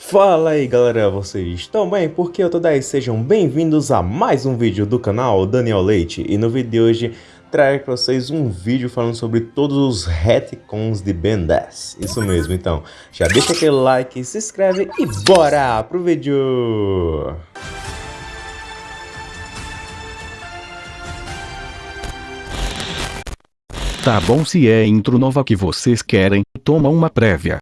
Fala aí galera, vocês estão bem? Porque eu tô daí, sejam bem-vindos a mais um vídeo do canal Daniel Leite E no vídeo de hoje trago para vocês um vídeo falando sobre todos os retcons de Ben 10 Isso mesmo, então já deixa aquele like, se inscreve e bora pro vídeo! Tá bom se é intro nova que vocês querem, toma uma prévia.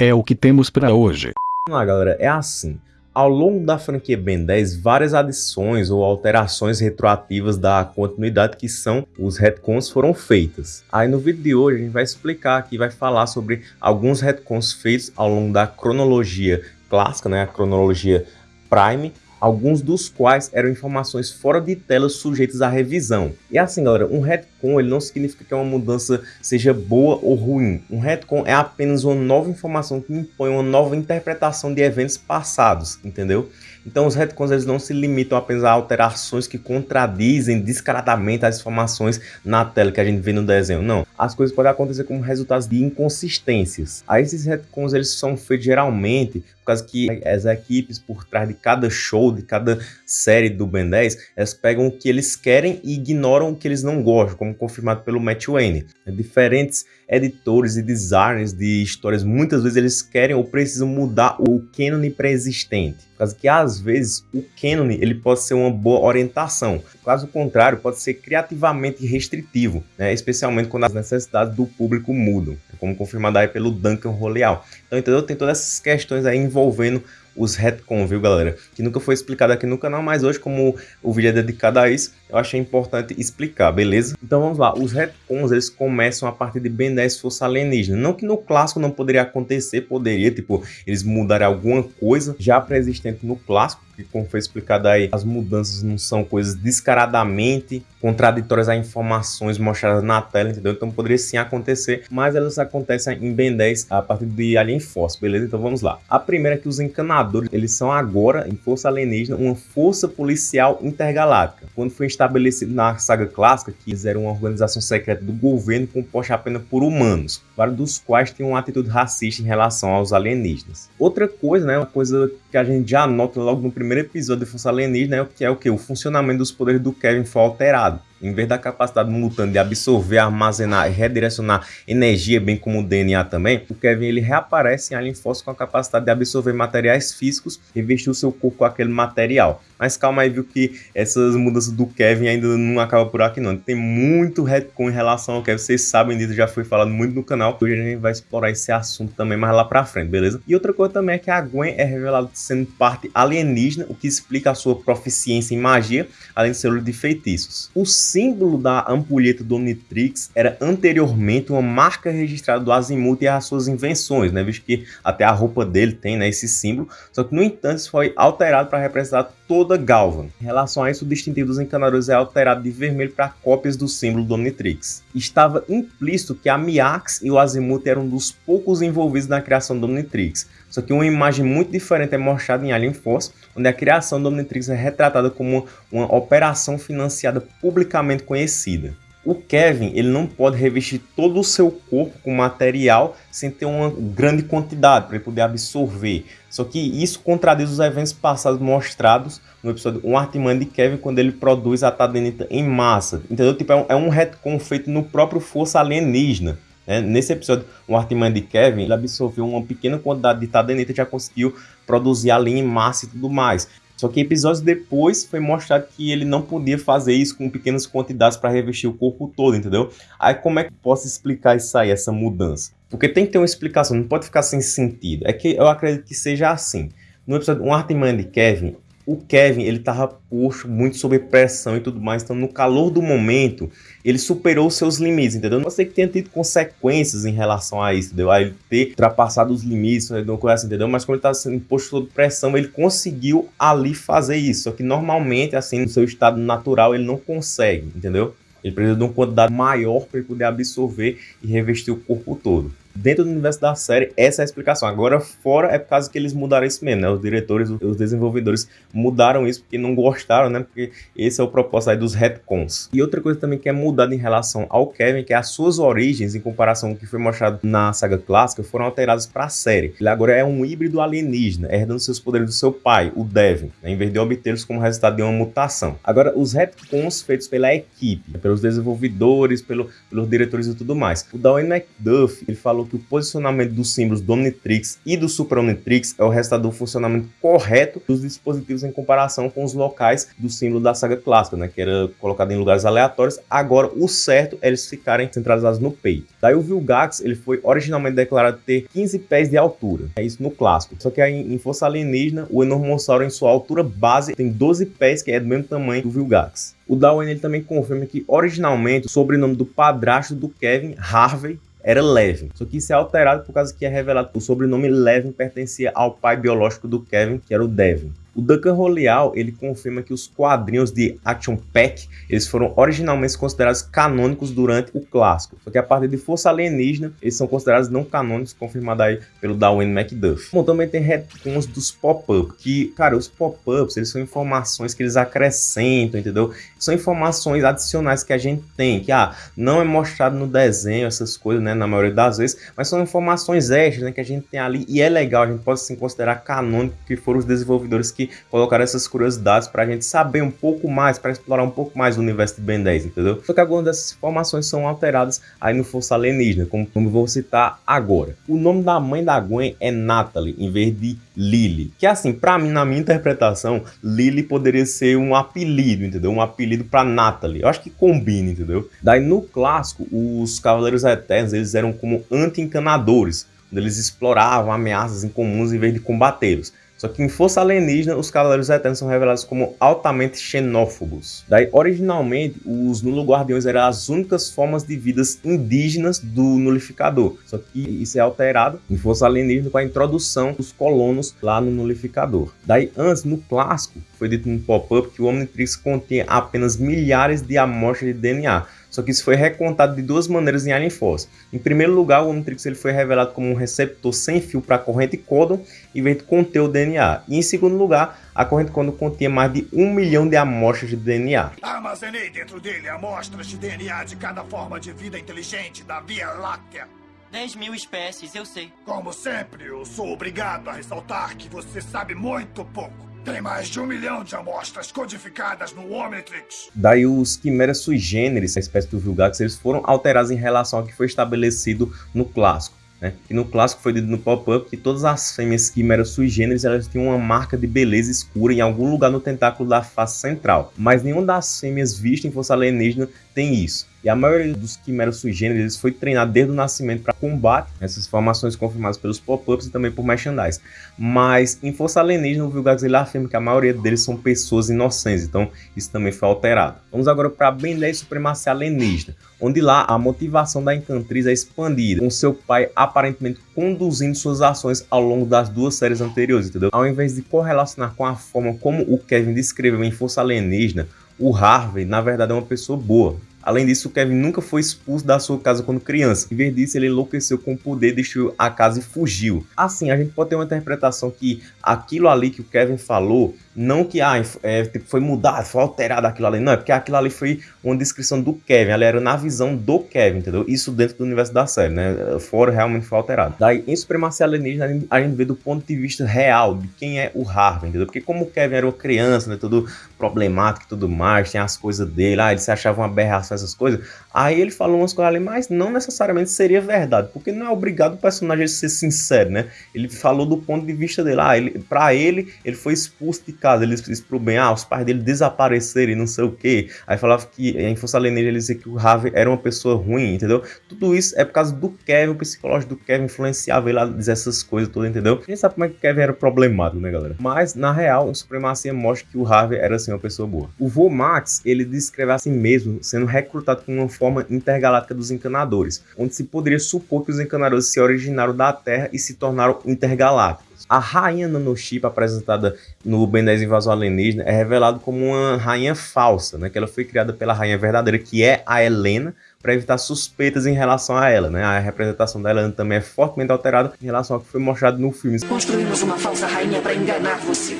É o que temos para hoje. Vamos lá galera, é assim. Ao longo da franquia Ben 10, várias adições ou alterações retroativas da continuidade que são os retcons foram feitas. Aí no vídeo de hoje a gente vai explicar aqui, vai falar sobre alguns retcons feitos ao longo da cronologia clássica, né, a cronologia Prime, alguns dos quais eram informações fora de tela sujeitas à revisão. E assim, galera, um retcon ele não significa que uma mudança seja boa ou ruim. Um retcon é apenas uma nova informação que impõe uma nova interpretação de eventos passados, entendeu? Então os retcons eles não se limitam apenas a alterações que contradizem descaradamente as informações na tela que a gente vê no desenho, não. As coisas podem acontecer como resultado de inconsistências. Aí esses retcons eles são feitos geralmente por causa que as equipes por trás de cada show, de cada série do Ben 10, elas pegam o que eles querem e ignoram o que eles não gostam, como confirmado pelo Matt Wayne. Diferentes editores e designers de histórias, muitas vezes eles querem ou precisam mudar o canon pré-existente. Por causa que às vezes o canon ele pode ser uma boa orientação. Caso contrário, pode ser criativamente restritivo, né? especialmente quando as necessidades do público mudam, como confirmado aí pelo Duncan Roleal. Então, entendeu? Tem todas essas questões aí envolvendo os retcon, viu galera? Que nunca foi explicado aqui no canal, mas hoje como o vídeo é dedicado a isso, eu achei importante explicar, beleza? Então vamos lá, os retcons eles começam a partir de Ben 10 Força Alienígena. Não que no clássico não poderia acontecer, poderia, tipo, eles mudarem alguma coisa já pré-existente no clássico, que como foi explicado aí, as mudanças não são coisas descaradamente contraditórias a informações mostradas na tela, entendeu? Então poderia sim acontecer, mas elas acontecem em Ben 10 a partir de Alien Force, beleza? Então vamos lá. A primeira é que os encanadores, eles são agora, em Força Alienígena, uma força policial intergaláctica. Quando foi estabelecido na saga clássica, que eles eram uma organização secreta do governo composta apenas por humanos, vários dos quais tinham uma atitude racista em relação aos alienígenas. Outra coisa, né, uma coisa que a gente já nota logo no primeiro episódio de Força Alienígena, é que é o que? O funcionamento dos poderes do Kevin foi alterado. Em vez da capacidade do mutante de absorver, armazenar e redirecionar energia, bem como o DNA também, o Kevin ele reaparece em Alien Force com a capacidade de absorver materiais físicos e vestir o seu corpo com aquele material. Mas calma aí, viu que essas mudanças do Kevin ainda não acabam por aqui não. Tem muito retcon em relação ao Kevin, vocês sabem disso, já foi falado muito no canal. Hoje a gente vai explorar esse assunto também mais lá pra frente, beleza? E outra coisa também é que a Gwen é revelada sendo parte alienígena, o que explica a sua proficiência em magia, além de ser de feitiços. O símbolo da ampulheta do Omnitrix era anteriormente uma marca registrada do Azimuth e as suas invenções, né? Visto que até a roupa dele tem né, esse símbolo, só que no entanto isso foi alterado para representar toda Galvan. Em relação a isso, o distintivo dos encanadores é alterado de vermelho para cópias do símbolo do Omnitrix. Estava implícito que a Miax e o Azimuth eram dos poucos envolvidos na criação do Omnitrix, só que uma imagem muito diferente é mostrada em Alien Force, onde a criação do Omnitrix é retratada como uma operação financiada publicamente conhecida. O Kevin ele não pode revestir todo o seu corpo com material sem ter uma grande quantidade para ele poder absorver. Só que isso contradiz os eventos passados mostrados no episódio Um Artimanha de Kevin quando ele produz a Tadenita em massa. Entendeu? Tipo, é um, é retcon feito no próprio Força Alienígena. É, nesse episódio, o Artman de Kevin ele absorveu uma pequena quantidade de tadenita e já conseguiu produzir a linha em massa e tudo mais. Só que episódios depois foi mostrado que ele não podia fazer isso com pequenas quantidades para revestir o corpo todo, entendeu? Aí como é que posso explicar isso aí, essa mudança? Porque tem que ter uma explicação, não pode ficar sem sentido. É que eu acredito que seja assim. No episódio Um Artman de Kevin, o Kevin, ele tava posto muito sob pressão e tudo mais, então no calor do momento, ele superou seus limites, entendeu? Não sei que tenha tido consequências em relação a isso, entendeu? A ele ter ultrapassado os limites, não assim, entendeu? Mas quando ele tá sendo posto sob pressão, ele conseguiu ali fazer isso, só que normalmente, assim, no seu estado natural, ele não consegue, entendeu? Ele precisa de uma quantidade maior para ele poder absorver e revestir o corpo todo. Dentro do universo da série, essa é a explicação. Agora, fora é por causa que eles mudaram isso mesmo, né? Os diretores, os desenvolvedores mudaram isso porque não gostaram, né? Porque esse é o propósito aí dos retcons. E outra coisa também que é mudada em relação ao Kevin, que é as suas origens, em comparação com o que foi mostrado na saga clássica, foram alteradas para a série. Ele agora é um híbrido alienígena, herdando seus poderes do seu pai, o Devin, né? em vez de obtê-los como resultado de uma mutação. Agora, os retcons feitos pela equipe, pelos desenvolvedores, pelo, pelos diretores e tudo mais. O Dwayne McDuff, ele falou que o posicionamento dos símbolos do Omnitrix e do Super Omnitrix é o resultado do funcionamento correto dos dispositivos em comparação com os locais do símbolo da saga clássica, né, que era colocado em lugares aleatórios. Agora, o certo é eles ficarem centralizados no peito. Daí o Vilgax, ele foi originalmente declarado ter 15 pés de altura. É isso no clássico. Só que aí em Força Alienígena, o Enormossauro em sua altura base tem 12 pés, que é do mesmo tamanho do Vilgax. O Darwin ele também confirma que originalmente o sobrenome do padrasto do Kevin, Harvey, era Levin. Só que isso é alterado por causa que é revelado que o sobrenome Levin pertencia ao pai biológico do Kevin, que era o Devin. O Duncan Roleal, ele confirma que os quadrinhos de Action Pack, eles foram originalmente considerados canônicos durante o clássico, só que a partir de Força Alienígena, eles são considerados não canônicos, confirmado aí pelo Darwin McDuff. Bom, também tem retcons dos pop-up, que, cara, os pop-ups, eles são informações que eles acrescentam, entendeu? São informações adicionais que a gente tem, que, ah, não é mostrado no desenho, essas coisas, né, na maioria das vezes, mas são informações extras, né, que a gente tem ali, e é legal, a gente pode, sim, considerar canônico que foram os desenvolvedores que colocaram essas curiosidades para a gente saber um pouco mais, para explorar um pouco mais o universo de Ben 10, entendeu? Só que algumas dessas informações são alteradas aí no Força Alienígena, como, como vou citar agora. O nome da mãe da Gwen é Natalie, em vez de Lily. Que assim, para mim, na minha interpretação, Lily poderia ser um apelido, entendeu? Um apelido para Natalie. Eu acho que combina, entendeu? Daí no clássico, os Cavaleiros Eternos, eles eram como anti-encanadores, eles exploravam ameaças incomuns em vez de combatê-los. Só que em Força Alienígena, os Cavaleiros Eternos são revelados como altamente xenófobos. Daí, originalmente, os Nulo-Guardiões eram as únicas formas de vidas indígenas do Nulificador. Só que isso é alterado em Força Alienígena com a introdução dos colonos lá no Nulificador. Daí, antes, no clássico, foi dito no pop-up que o Omnitrix continha apenas milhares de amostras de DNA, só que isso foi recontado de duas maneiras em Alien Force. Em primeiro lugar, o Omnitrix ele foi revelado como um receptor sem fio para a corrente códon, em vez de conter o DNA. E em segundo lugar, a corrente códon continha mais de um milhão de amostras de DNA. Armazenei dentro dele amostras de DNA de cada forma de vida inteligente da Via Láctea. 10 mil espécies, eu sei. Como sempre, eu sou obrigado a ressaltar que você sabe muito pouco. Tem mais de um milhão de amostras codificadas no Omnitrix. Daí os quimeras sui generis, a espécie do Vilgax, eles foram alterados em relação ao que foi estabelecido no clássico. Né? E no clássico foi dito no pop-up que todas as fêmeas quimeras sui generis elas tinham uma marca de beleza escura em algum lugar no tentáculo da face central, mas nenhuma das fêmeas vistas em Força Alienígena tem isso. E a maioria dos quimeras sui generis foi treinado desde o nascimento para combate, essas formações confirmadas pelos pop-ups e também por merchandise. Mas em Força Alienígena, o Vilgax ele afirma que a maioria deles são pessoas inocentes, então isso também foi alterado. Vamos agora para Ben 10 Supremacia Alienígena, onde lá a motivação da Encantriz é expandida, com seu pai aparentemente conduzindo suas ações ao longo das duas séries anteriores, entendeu? Ao invés de correlacionar com a forma como o Kevin descreveu em Força Alienígena, o Harvey na verdade é uma pessoa boa. Além disso, Kevin nunca foi expulso da sua casa quando criança. Em vez disso, ele enlouqueceu com o poder, destruiu a casa e fugiu. Assim, a gente pode ter uma interpretação que aquilo ali que o Kevin falou não que ah, é, tipo, foi mudado, foi alterado aquilo ali. Não, é porque aquilo ali foi uma descrição do Kevin. Ela era na visão do Kevin, entendeu? Isso dentro do universo da série, né? Fora realmente foi alterado. Daí, em Supremacia Alienígena, a gente vê do ponto de vista real de quem é o Harvey, entendeu? Porque como o Kevin era uma criança, né? Tudo problemático e tudo mais, tem as coisas dele, ah, ele se achava uma aberração, essas coisas. Aí ele falou umas coisas ali, mas não necessariamente seria verdade, porque não é obrigado o personagem a ser sincero, né? Ele falou do ponto de vista dele. Ah, ele, pra ele, ele foi expulso de casa, ele disse pro bem, ah, os pais dele desapareceram e não sei o que. Aí falava que em Força Alienígena ele dizia que o Harvey era uma pessoa ruim, entendeu? Tudo isso é por causa do Kevin, o psicológico do Kevin influenciava ele a dizer essas coisas todas, entendeu? Gente sabe como é que o Kevin era problemático, né, galera? Mas, na real, a Supremacia mostra que o Harvey era, assim, uma pessoa boa. O Vô Max, ele descreve a si mesmo sendo recrutado com uma forma intergaláctica dos encanadores, onde se poderia supor que os encanadores se originaram da Terra e se tornaram intergalácticos. A rainha nanochip apresentada no Ben 10 Invasão Alienígena é revelado como uma rainha falsa, né? Que ela foi criada pela rainha verdadeira, que é a Helena, para evitar suspeitas em relação a ela, né? A representação dela também é fortemente alterada em relação ao que foi mostrado no filme. Construímos uma falsa rainha para enganar você.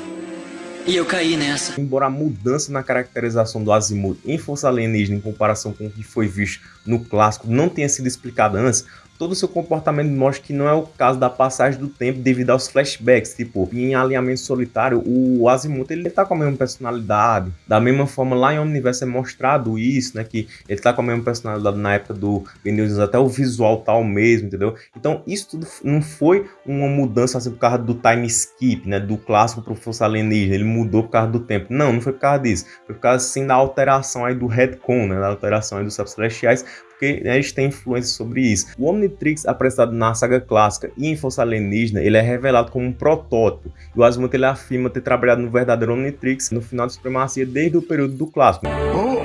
E eu caí nessa. Embora a mudança na caracterização do Azimuth em Força Alienígena em comparação com o que foi visto no clássico não tenha sido explicada antes, todo o seu comportamento mostra que não é o caso da passagem do tempo devido aos flashbacks. Tipo, em Alinhamento Solitário, o Azimuth ele tá com a mesma personalidade. Da mesma forma, lá em Omniverse é mostrado isso, né? Que ele tá com a mesma personalidade na época do Ben até o visual tal mesmo, entendeu? Então, isso tudo não foi uma mudança assim por causa do time skip, né? Do clássico pro Força Alienígena. Ele mudou por causa do tempo. Não, não foi por causa disso. Foi por causa, sim, da alteração aí do retcon, né? Da alteração aí dos celestiais porque né, gente tem influência sobre isso. O Omnitrix, apresentado na saga clássica e em Força Alienígena, ele é revelado como um protótipo, e o Azimuth ele afirma ter trabalhado no verdadeiro Omnitrix no final da Supremacia desde o período do clássico. O Omnitrix,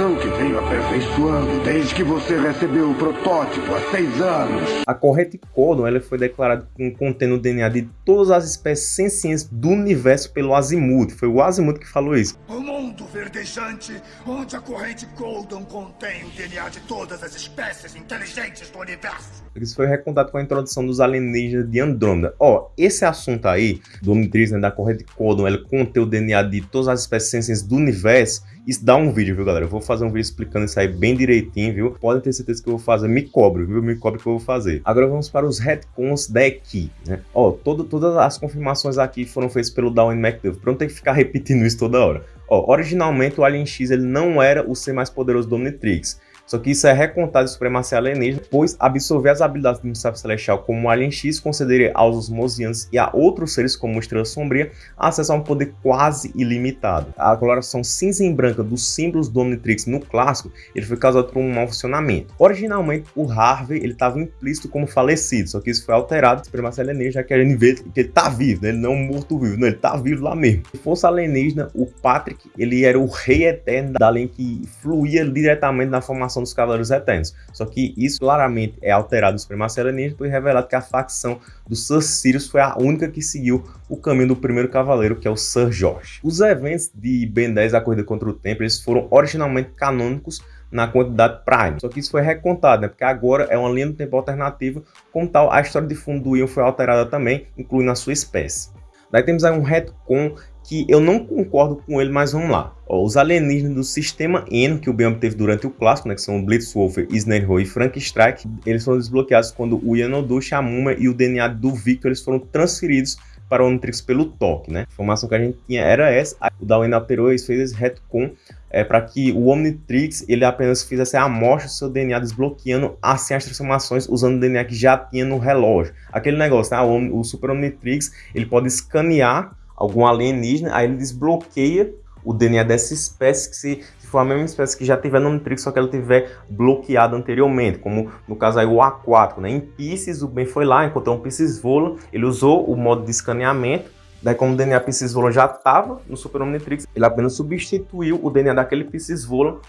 versão que veio aperfeiçoando desde que você recebeu o protótipo há seis anos. A corrente Codon ela foi declarada contendo o DNA de todas as espécies sencientes do universo pelo Azimuth. Foi o Azimuth que falou isso. O mundo verdejante, onde a corrente Golden contém o DNA de todas as espécies inteligentes do universo. Isso foi recontado com a introdução dos alienígenas de Andrômeda. Ó, esse assunto aí, do Omnitrix, né, da corrente Codon, ela contém o DNA de todas as espécies sencientes do universo, isso dá um vídeo, viu, galera? Eu vou fazer um vídeo explicando isso aí bem direitinho, viu? Podem ter certeza que eu vou fazer. Me cobre, viu? Me cobre que eu vou fazer. Agora vamos para os retcons da equipe, né? Ó, todo, todas as confirmações aqui foram feitas pelo Down McDuff. Pra não ter que ficar repetindo isso toda hora. Ó, originalmente o Alien X ele não era o ser mais poderoso do Omnitrix. Só que isso é recontado de supremacia alienígena, pois absorver as habilidades do Musashi Celestial como o Alien X concederia aos osmosianos e a outros seres como Estrela Sombria acesso a um poder quase ilimitado. A coloração cinza e branca dos símbolos do Omnitrix no clássico ele foi causado por um mau funcionamento. Originalmente, o Harvey estava implícito como falecido, só que isso foi alterado de supremacia alienígena, já que a gente vê que ele está vivo, né? ele não é um morto-vivo, ele está vivo lá mesmo. Se fosse alienígena, o Patrick ele era o rei eterno da além que fluía diretamente na formação dos Cavaleiros Eternos. Só que isso claramente é alterado no Supremacia Alienígena e revelado que a facção do Sir Sirius foi a única que seguiu o caminho do primeiro cavaleiro, que é o Sir George. Os eventos de Ben 10, a Corrida contra o Tempo, eles foram originalmente canônicos na quantidade Prime. Só que isso foi recontado, né? Porque agora é uma linha do tempo alternativa, como tal, a história de fundo do Ion foi alterada também, incluindo a sua espécie. Daí temos aí um retcon que eu não concordo com ele, mas vamos lá. Ó, os alienígenas do sistema Eno, que o Ben obteve durante o clássico, né, que são Blitzwolfer, Snarho e Frank Strike, eles foram desbloqueados quando o Yanodu, Shamuma e o DNA do Victor eles foram transferidos para o Omnitrix pelo toque, né? A informação que a gente tinha era essa. O Darwin alterou e fez esse retcon é, para que o Omnitrix ele apenas fizesse a amostra do seu DNA, desbloqueando assim as transformações usando o DNA que já tinha no relógio. Aquele negócio, né? o, o Super Omnitrix ele pode escanear algum alienígena, aí ele desbloqueia o DNA dessa espécie que se, se for a mesma espécie que já tiver no Omnitrix, só que ela tiver bloqueado anteriormente, como no caso aí o aquático, né? Em Pisces, o Ben foi lá, encontrou um Pisces Vola, ele usou o modo de escaneamento, daí como o DNA Pisces Vola já estava no Super Omnitrix, ele apenas substituiu o DNA daquele Pisces Vola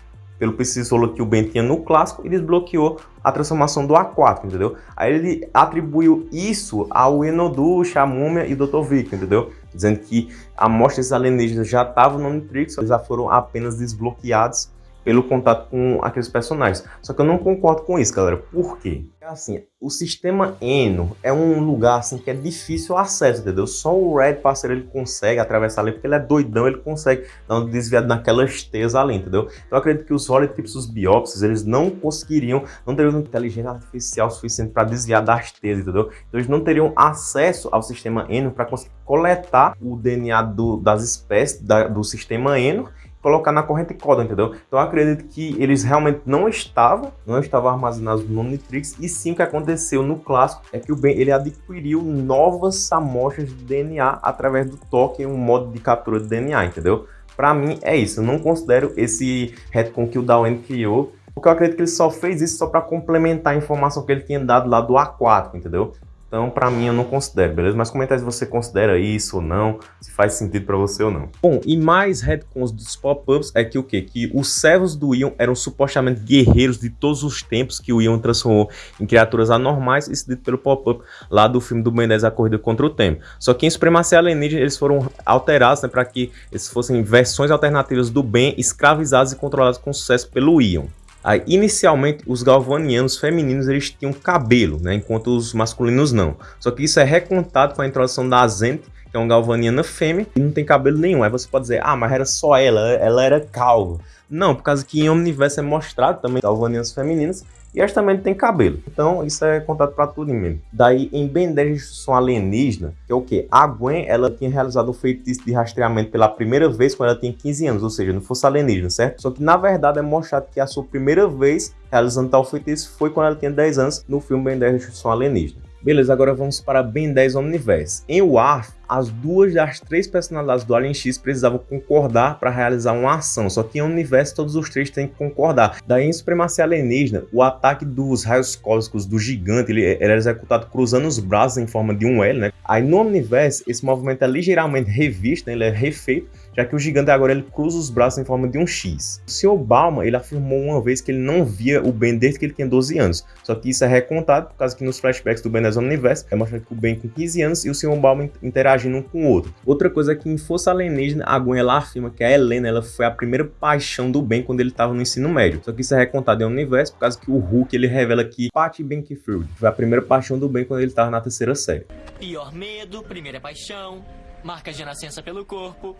pelo Piscisolo que o Ben tinha no clássico e desbloqueou a transformação do A4, entendeu? Aí ele atribuiu isso ao Enodu, a Múmia e Dr. Vic, entendeu? Dizendo que amostras alienígenas já estavam no Omnitrix, eles já foram apenas desbloqueados pelo contato com aqueles personagens. Só que eu não concordo com isso, galera. Por quê? Assim, o sistema Eno é um lugar assim que é difícil acesso, entendeu? Só o Red parceiro ele consegue atravessar ali, porque ele é doidão, ele consegue dar um desviado naquela estesa ali, entendeu? Então eu acredito que os holotips, os biópsios, eles não conseguiriam, não teriam inteligência artificial suficiente para desviar da estesa, entendeu? Então eles não teriam acesso ao sistema Eno para conseguir coletar o DNA do, das espécies da, do sistema Eno colocar na corrente coda, entendeu? Então acredito que eles realmente não estavam, não estavam armazenados no Omnitrix, e sim o que aconteceu no clássico é que o Ben ele adquiriu novas amostras de DNA através do toque um modo de captura de DNA, entendeu? Para mim é isso, eu não considero esse retcon que o Dawen criou, porque eu acredito que ele só fez isso só para complementar a informação que ele tinha dado lá do A4, entendeu? Então, para mim, eu não considero, beleza? Mas comenta aí se você considera isso ou não, se faz sentido para você ou não. Bom, e mais retcons dos pop-ups é que o quê? Que os servos do Ion eram supostamente guerreiros de todos os tempos que o Ion transformou em criaturas anormais, isso dito pelo pop-up lá do filme do 10, A Corrida Contra o Tempo. Só que em Supremacia Alienígena eles foram alterados né, para que eles fossem versões alternativas do Ben, escravizados e controlados com sucesso pelo Ion. Aí, inicialmente, os galvanianos femininos eles tinham cabelo, né, enquanto os masculinos não. Só que isso é recontado com a introdução da Zente, que é uma galvaniana fêmea, e não tem cabelo nenhum. Aí você pode dizer, ah, mas era só ela, ela era calva. Não, por causa que em Omniverse é mostrado também galvanianas femininas, e elas também têm cabelo. Então, isso é contado para tudo mesmo. Daí, em Ben 10 Instrução Alienígena, que é o que? A Gwen, ela tinha realizado o feitiço de rastreamento pela primeira vez quando ela tinha 15 anos, ou seja, não fosse alienígena, certo? Só que, na verdade, é mostrado que a sua primeira vez realizando tal feitiço foi quando ela tinha 10 anos, no filme Ben 10 Instrução Alienígena. Beleza, agora vamos para Ben 10 Omniverse. Em Warf, as duas das três personalidades do Alien X precisavam concordar para realizar uma ação, só que em Universo todos os três têm que concordar. Daí em Supremacia Alienígena, o ataque dos raios cósmicos do gigante ele era executado cruzando os braços em forma de um L, né? Aí no Omniverse, esse movimento é ligeiramente revisto, né? ele é refeito, já que o gigante agora ele cruza os braços em forma de um X. O Sr. Bauman ele afirmou uma vez que ele não via o Ben desde que ele tinha 12 anos, só que isso é recontado por causa que nos flashbacks do Ben 10 Omniverse é mostrado que o Ben com 15 anos e o Sr. Bauman interagindo um com o outro. Outra coisa é que em Força Alienígena, a Gwen ela afirma que a Helena ela foi a primeira paixão do Ben quando ele estava no ensino médio. Só que isso é recontado em Universo por causa que o Hulk ele revela que Patty Bankfield foi a primeira paixão do Ben quando ele estava na terceira série. Pior medo, primeira paixão, marcas de nascença pelo corpo.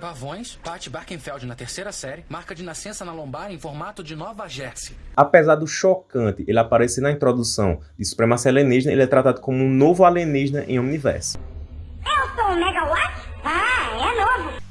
Pavões, Pat Barkenfeld na terceira série, marca de nascença na lombar em formato de Nova Jersey. Apesar do chocante ele aparecer na introdução de Supremacia Alienígena, ele é tratado como um novo alienígena em Omniverse. Eu sou um megawatt? Ah.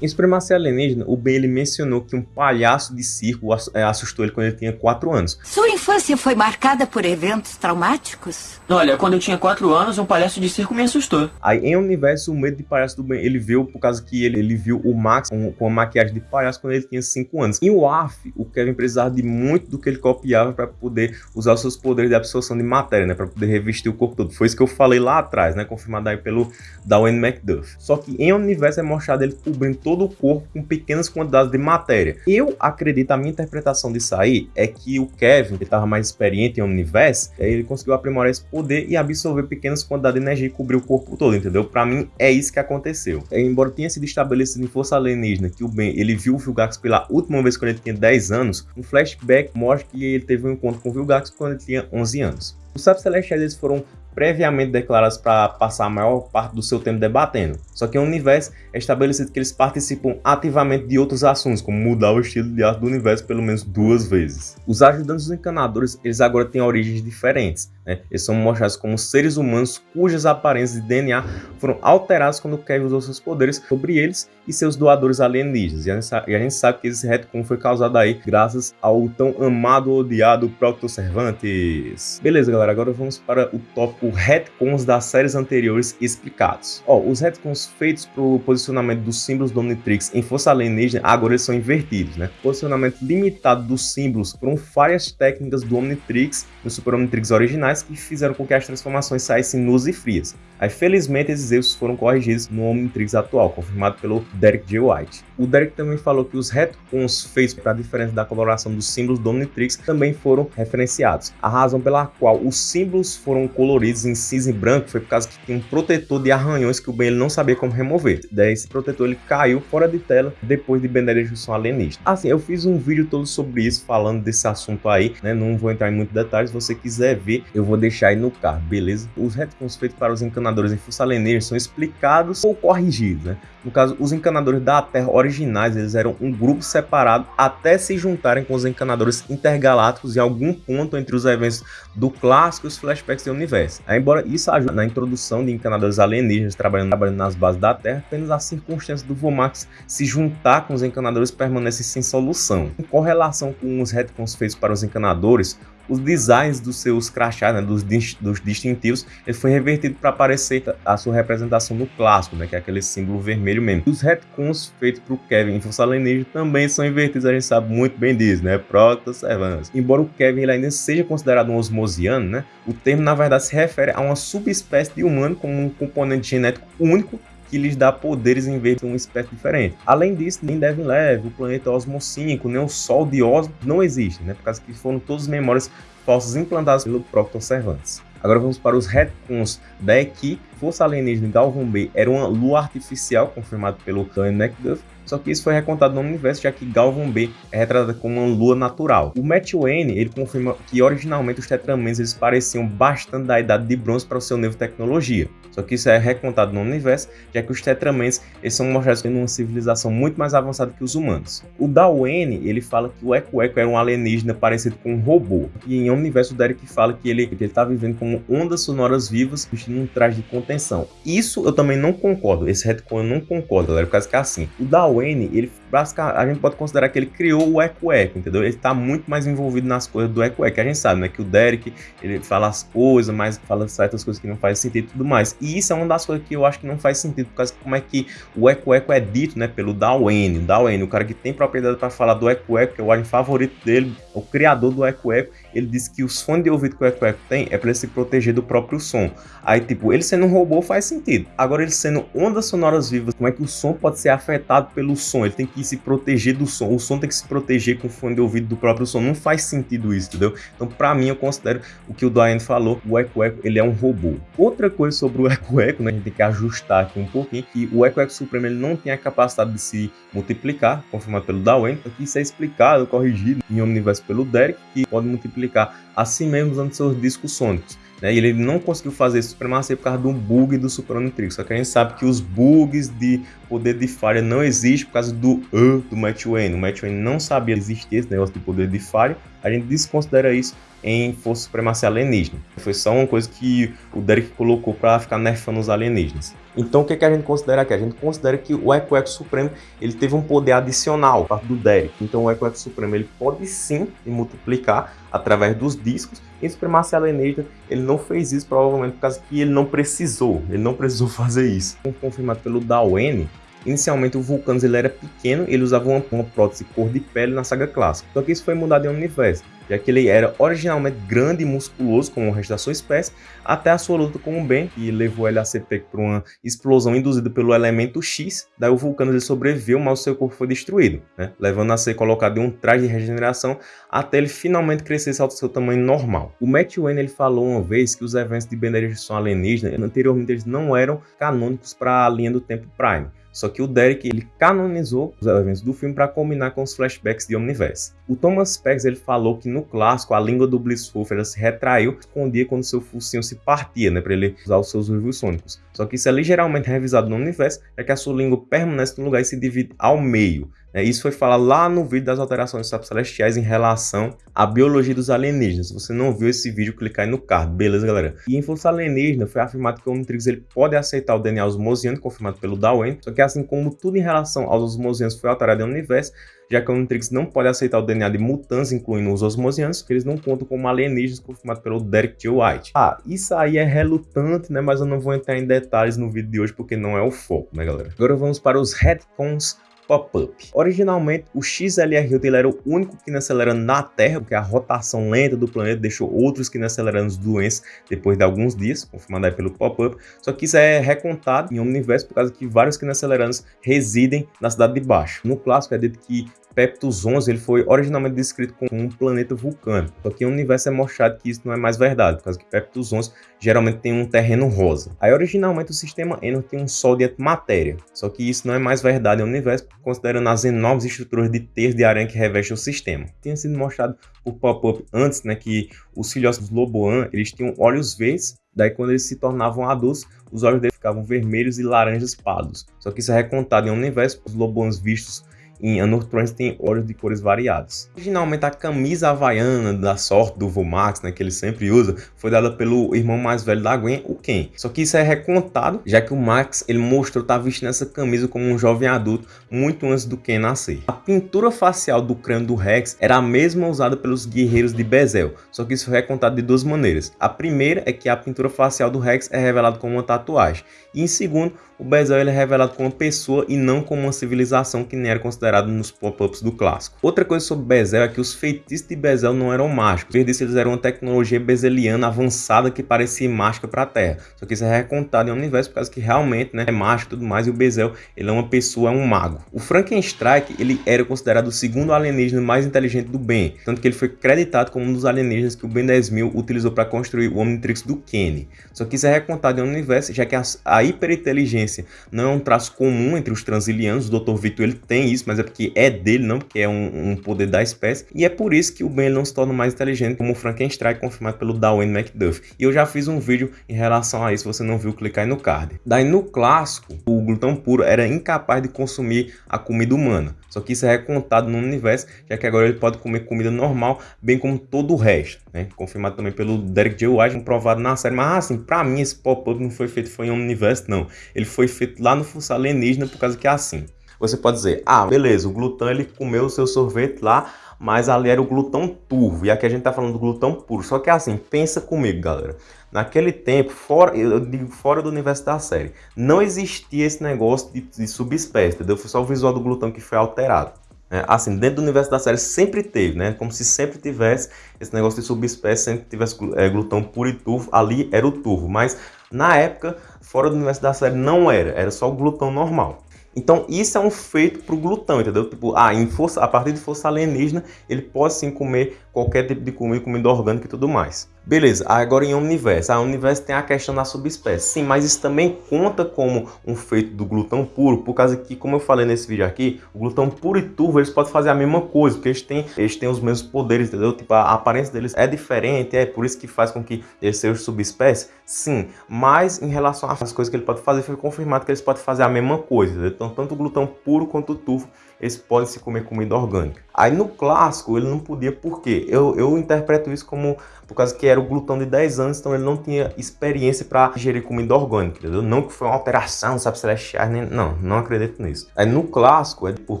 Em Supremacia Alienígena, o Ben ele mencionou que um palhaço de circo é, assustou ele quando ele tinha 4 anos. Sua infância foi marcada por eventos traumáticos? Olha, quando eu tinha 4 anos, um palhaço de circo me assustou. Aí, em Universo, o medo de palhaço do Ben, ele veio por causa que ele, ele viu o Max com, com a maquiagem de palhaço quando ele tinha 5 anos. Em Warf, o Kevin precisava de muito do que ele copiava para poder usar os seus poderes de absorção de matéria, né? Para poder revestir o corpo todo. Foi isso que eu falei lá atrás, né? Confirmado aí pelo Darwin McDuff. Só que em Universo é mostrado ele cobrindo todo o corpo com pequenas quantidades de matéria. Eu acredito, a minha interpretação disso aí é que o Kevin, que estava mais experiente em Omniverse, ele conseguiu aprimorar esse poder e absorver pequenas quantidades de energia e cobrir o corpo todo, entendeu? Para mim, é isso que aconteceu. É, embora tenha sido estabelecido em Força Alienígena que o Ben, ele viu o Vilgax pela última vez quando ele tinha 10 anos, um flashback mostra que ele teve um encontro com o Vilgax quando ele tinha 11 anos. Os Sapos Celestiais eles foram previamente declarados para passar a maior parte do seu tempo debatendo. Só que o universo é estabelecido que eles participam ativamente de outros assuntos, como mudar o estilo de arte do universo pelo menos duas vezes. Os ajudantes dos encanadores, eles agora têm origens diferentes. Né? Eles são mostrados como seres humanos cujas aparências de DNA foram alteradas quando Kevin usou seus poderes sobre eles e seus doadores alienígenas. E a gente sabe, a gente sabe que esse retcon foi causado aí graças ao tão amado odiado Procto Cervantes. Beleza, galera, agora vamos para o tópico retcons das séries anteriores explicados. Ó, os retcons feitos para o posicionamento dos símbolos do Omnitrix em Força Alienígena agora eles são invertidos, né? Posicionamento limitado dos símbolos foram falhas técnicas do Omnitrix no Super Omnitrix originais que fizeram com que as transformações saíssem nuas e frias. Aí, felizmente, esses erros foram corrigidos no Omnitrix atual, confirmado pelo Derek J. White. O Derek também falou que os retcons feitos para a diferença da coloração dos símbolos do Omnitrix também foram referenciados. A razão pela qual os símbolos foram coloridos em cinza e branco foi por causa que tinha um protetor de arranhões que o Ben ele não sabia como remover. Daí esse protetor ele caiu fora de tela depois de Ben 10 Junção Alienista. Assim, eu fiz um vídeo todo sobre isso, falando desse assunto aí, né? Não vou entrar em muitos detalhes, se você quiser ver, eu vou deixar aí no card, beleza? Os retcons feitos para os encanadores em Força Alienígena são explicados ou corrigidos, né? No caso, os encanadores da Terra originais, eles eram um grupo separado até se juntarem com os encanadores intergalácticos em algum ponto entre os eventos do clássico e os flashbacks do universo. Aí, embora isso ajude na introdução de encanadores alienígenas trabalhando, trabalhando nas bases da Terra, apenas a circunstância do Vomax se juntar com os encanadores permanece sem solução. Em correlação com os retcons feitos para os encanadores, os designs dos seus crachás, né, dos, dos distintivos, ele foi revertido para aparecer a sua representação no clássico, né, que é aquele símbolo vermelho mesmo. Os retcons feitos para o Kevin em Força Alienígena também são invertidos, a gente sabe muito bem disso, né, Protoss Servants. Embora o Kevin ele ainda seja considerado um osmosiano, né, o termo na verdade se refere a uma subespécie de humano com um componente genético único que lhes dá poderes em vez de uma espécie diferente. Além disso, nem Devin Leve, o planeta Osmo 5, nem o Sol de Osmo não existem, né? Por causa que foram todas memórias falsas implantadas pelo próprio Cervantes. Agora vamos para os retcons da que Força Alienígena Galvan B era uma lua artificial, confirmado pelo Tony McDuff, só que isso foi recontado no universo, já que Galvan B é retratada como uma lua natural. O Matt Wayne, ele confirma que originalmente os Tetramans eles pareciam bastante da idade de bronze para o seu nível de tecnologia. Só que isso é recontado no universo, já que os Tetramans eles são mostrados em uma civilização muito mais avançada que os humanos. O Dawene, ele fala que o Eco Eco era um alienígena parecido com um robô. E em universo o Derek fala que ele está vivendo como ondas sonoras vivas, vestindo um traje de contenção. Isso eu também não concordo, esse retcon eu não concordo, galera, por causa que é assim, o Dawene, ele basicamente, a gente pode considerar que ele criou o Eco Eco, entendeu? Ele está muito mais envolvido nas coisas do Eco Eco, a gente sabe, né, que o Derek, ele fala as coisas, mas fala certas coisas que não fazem sentido e tudo mais. Isso é uma das coisas que eu acho que não faz sentido, por causa de como é que o Eco Eco é dito, né, pelo Dawene. O Dawene, o cara que tem propriedade para falar do Eco Eco, que é o alien favorito dele, o criador do Eco Eco, ele disse que os fones de ouvido que o Eco Eco tem é para ele se proteger do próprio som. Aí, tipo, ele sendo um robô faz sentido. Agora, ele sendo ondas sonoras vivas, como é que o som pode ser afetado pelo som? Ele tem que se proteger do som. O som tem que se proteger com o fone de ouvido do próprio som. Não faz sentido isso, entendeu? Então, para mim, eu considero o que o Diane falou, o Eco Eco, ele é um robô. Outra coisa sobre o Eco Eco, né, a gente tem que ajustar aqui um pouquinho, que o Eco Eco Supremo ele não tem a capacidade de se multiplicar, confirmado pelo Darwin. Aqui isso é explicado, corrigido em Omniverse pelo Derek, que pode multiplicar a si mesmo usando seus discos sônicos. Né? E ele não conseguiu fazer isso supremacia por causa de um bug do Super Omnitrix. Só que a gente sabe que os bugs de poder de falha não existem por causa do uh, do Matt Wayne. O Matt Wayne não sabia existir esse negócio de poder de falha. A gente desconsidera isso em Força Supremacia Alienígena. Foi só uma coisa que o Derek colocou para ficar nerfando os alienígenas. Então o que, que a gente considera aqui? A gente considera que o Eco Eco Supremo ele teve um poder adicional parte do Derek. Então o Eco Eco Supremo ele pode sim multiplicar através dos discos. E Supremacia Alienígena ele não fez isso provavelmente por causa que ele não precisou. Ele não precisou fazer isso. Confirmado pelo Dawen, Inicialmente o Vulcanus ele era pequeno, ele usava uma, uma prótese cor de pele na saga clássica. Só que isso foi mudado em Universo, já que ele era originalmente grande e musculoso como o resto da sua espécie, até a sua luta com o Ben, que levou ele a ser pego por uma explosão induzida pelo elemento X, daí o Vulcanus ele sobreviveu, mas o seu corpo foi destruído, né? levando a ser colocado em um traje de regeneração até ele finalmente crescer ao seu tamanho normal. O Matt Wayne ele falou uma vez que os eventos de Ben alienígena anteriormente eles não eram canônicos para a linha do tempo Prime, só que o Derek ele canonizou os eventos do filme para combinar com os flashbacks de Omniverse. O Thomas Peggs ele falou que no clássico a língua do Blisswolf ela se retraiu, escondia quando seu focinho se partia, né, para ele usar os seus uivos sônicos. Só que isso é ligeiramente revisado no Omniverse, é que a sua língua permanece no lugar e se divide ao meio. É, isso foi falado lá no vídeo das alterações dos sapos celestiais em relação à biologia dos alienígenas. Se você não viu esse vídeo, clica aí no card, beleza, galera? E em Força Alienígena foi afirmado que o Omnitrix ele pode aceitar o DNA osmosiano, confirmado pelo Darwin, só que assim como tudo em relação aos osmosianos foi alterado em universo, já que o Omnitrix não pode aceitar o DNA de mutantes, incluindo os osmosianos, que eles não contam como alienígenas, confirmado pelo Derek T. White. Ah, isso aí é relutante, né? Mas eu não vou entrar em detalhes no vídeo de hoje, porque não é o foco, né, galera? Agora vamos para os retcons pop-up. Originalmente, o XLR ele era o único que acelerando na Terra, porque a rotação lenta do planeta deixou outros que acelerando doenças depois de alguns dias, confirmado aí pelo pop-up. Só que isso é recontado em universo por causa que vários que acelerantes residem na cidade de baixo. No clássico é dito que Peptus 11 ele foi originalmente descrito como um planeta vulcânico, só que no universo é mostrado que isso não é mais verdade, por causa que Peptus 11 geralmente tem um terreno rosa. Aí originalmente o sistema Enor tem um sol de antimatéria, só que isso não é mais verdade no universo, considerando as enormes estruturas de terço de aranha que revestem o sistema. Tinha sido mostrado por pop-up antes, né, que os filhotes dos Loboan, eles tinham olhos verdes Daí, quando eles se tornavam adultos, os olhos deles ficavam vermelhos e laranjas pardos. Só que isso é recontado em um universo, os lobões vistos em Anortrons tem olhos de cores variadas. Originalmente a camisa havaiana da sorte do Vomax, né, que ele sempre usa, foi dada pelo irmão mais velho da Gwen, o Ken. Só que isso é recontado, já que o Max ele mostrou estar tá vestindo essa camisa como um jovem adulto muito antes do Ken nascer. A pintura facial do crânio do Rex era a mesma usada pelos guerreiros de Bezel, só que isso foi recontado de duas maneiras. A primeira é que a pintura facial do Rex é revelada como uma tatuagem, e em segundo, o Bezel ele é revelado como uma pessoa e não como uma civilização que nem era considerado nos pop-ups do clássico. Outra coisa sobre Bezel é que os feitiços de Bezel não eram mágicos, em eles eram uma tecnologia bezeliana avançada que parecia mágica para a Terra. Só que isso é recontado em um universo por causa que realmente né, é mágico e tudo mais, e o Bezel ele é uma pessoa, é um mago. O Frankenstein ele era considerado o segundo alienígena mais inteligente do Ben, tanto que ele foi creditado como um dos alienígenas que o Ben 10.000 utilizou para construir o Omnitrix do Kenny. Só que isso é recontado em um universo, já que a, a hiperinteligência não é um traço comum entre os transilianos, o Dr. Victor ele tem isso, mas é porque é dele, não porque é um, um poder da espécie, e é por isso que o Ben não se torna mais inteligente como o Frankenstein, confirmado pelo Darwin McDuff. E eu já fiz um vídeo em relação a isso, se você não viu, clicar aí no card. Daí no clássico, o glutão puro era incapaz de consumir a comida humana, só que isso é recontado no universo, já que agora ele pode comer comida normal, bem como todo o resto, né? Confirmado também pelo Derek J. White, comprovado na série, mas assim, pra mim esse pop-up não foi feito foi em um universo, não. Ele foi feito lá no Força Alienígena por causa que é assim. Você pode dizer, ah, beleza, o glutão ele comeu o seu sorvete lá, mas ali era o glutão turvo, e aqui a gente tá falando do glutão puro. Só que é assim, pensa comigo, galera. Naquele tempo, fora, eu digo fora do universo da série, não existia esse negócio de, de subespécie, entendeu? Foi só o visual do glutão que foi alterado. É, assim, dentro do universo da série sempre teve, né? Como se sempre tivesse esse negócio de subespécie, sempre tivesse é, glutão puro e turvo, ali era o turvo. Mas na época, fora do universo da série não era, era só o glutão normal. Então isso é um feito para o glutão, entendeu? Tipo, ah, em força, a partir de força alienígena, ele pode sim comer qualquer tipo de comida, comida orgânica e tudo mais. Beleza, agora em Omniverse. A Omniverse tem a questão da subespécie. Sim, mas isso também conta como um feito do glutão puro, por causa que, como eu falei nesse vídeo aqui, o glutão puro e turvo, eles podem fazer a mesma coisa, porque eles têm, eles têm os mesmos poderes, entendeu? Tipo, a aparência deles é diferente, é por isso que faz com que eles sejam subespécies. Sim, mas em relação às coisas que ele pode fazer, foi confirmado que eles podem fazer a mesma coisa, entendeu? Então, tanto o glutão puro quanto o turvo eles podem se comer comida orgânica. Aí no clássico ele não podia, por quê? Eu, eu interpreto isso como por causa que era o glutão de 10 anos, então ele não tinha experiência para gerir comida orgânica, entendeu? Não que foi uma alteração, sabe, celestiais, nem... não, não acredito nisso. Aí no clássico, é por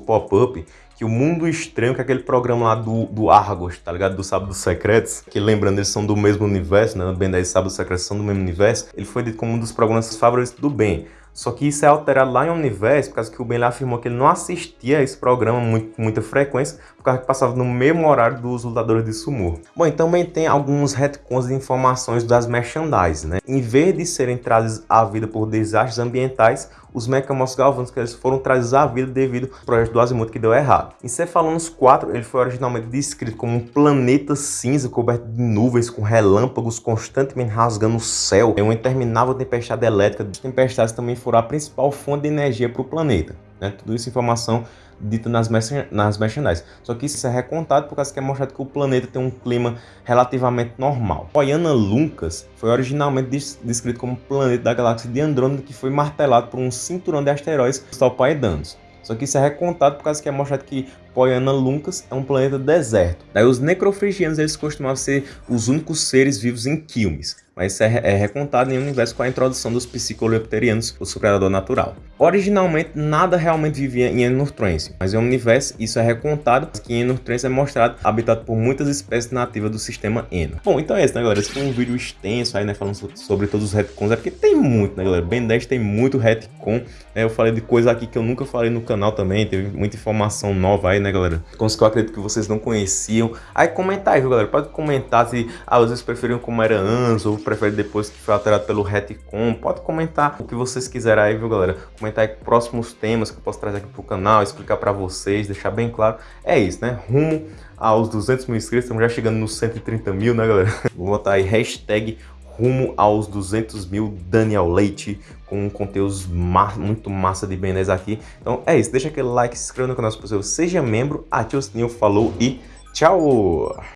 pop-up, que o Mundo Estranho, que é aquele programa lá do, do Argos, tá ligado? Do Sábado Secretos, que lembrando, eles são do mesmo universo, né? Ben 10 e Sábado Secretos são do mesmo universo. Ele foi dito como um dos programas favoritos do Ben. Só que isso é alterado lá em Universo, por causa que o Ben afirmou que ele não assistia a esse programa muito, com muita frequência, causa que passava no mesmo horário dos lutadores de sumo. Bom, e também tem alguns retcons de informações das merchandise, né? Em vez de serem trazidos à vida por desastres ambientais, os Mecamos eles foram trazidos à vida devido ao projeto do Azimuth que deu errado. Em Cephalonos 4, ele foi originalmente descrito como um planeta cinza coberto de nuvens com relâmpagos constantemente rasgando o céu, em uma interminável tempestade elétrica. As tempestades também foram a principal fonte de energia para o planeta. Né? Tudo isso informação dita nas, nas merchandise. Só que isso é recontado por causa que é mostrado que o planeta tem um clima relativamente normal. Poiana Lucas foi originalmente descrito como planeta da galáxia de Andrômeda que foi martelado por um cinturão de asteroides Stalpaedanos. Só que isso é recontado por causa que é mostrado que Poiana Lucas é um planeta deserto. Daí os necrofrigianos eles costumavam ser os únicos seres vivos em Quilmes mas isso é, é recontado em um universo com a introdução dos psicolepterianos, o seu predador natural. Originalmente, nada realmente vivia em Enurtrense, mas em um universo isso é recontado, que Enurtrense é mostrado habitado por muitas espécies nativas do sistema Eno. Bom, então é isso, né, galera? Esse foi um vídeo extenso aí, né, falando sobre todos os retcons, é porque tem muito, né, galera? Ben 10 tem muito retcon, né? Eu falei de coisa aqui que eu nunca falei no canal também, teve muita informação nova aí, né, galera? Coisas que eu acredito que vocês não conheciam. Aí comenta aí, viu, galera? Pode comentar se ah, vocês preferiam como era antes ou prefere depois que foi alterado pelo retcon, pode comentar o que vocês quiserem aí, viu galera? Comentar aí próximos temas que eu posso trazer aqui pro canal, explicar para vocês, deixar bem claro. É isso, né? Rumo aos 200 mil inscritos, estamos já chegando nos 130 mil, né galera? Vou botar aí hashtag rumo aos 200 mil Daniel Leite com conteúdos ma muito massa de Ben aqui. Então é isso, deixa aquele like, se inscreva no canal se possível, seja membro, ative o sininho, falou e tchau!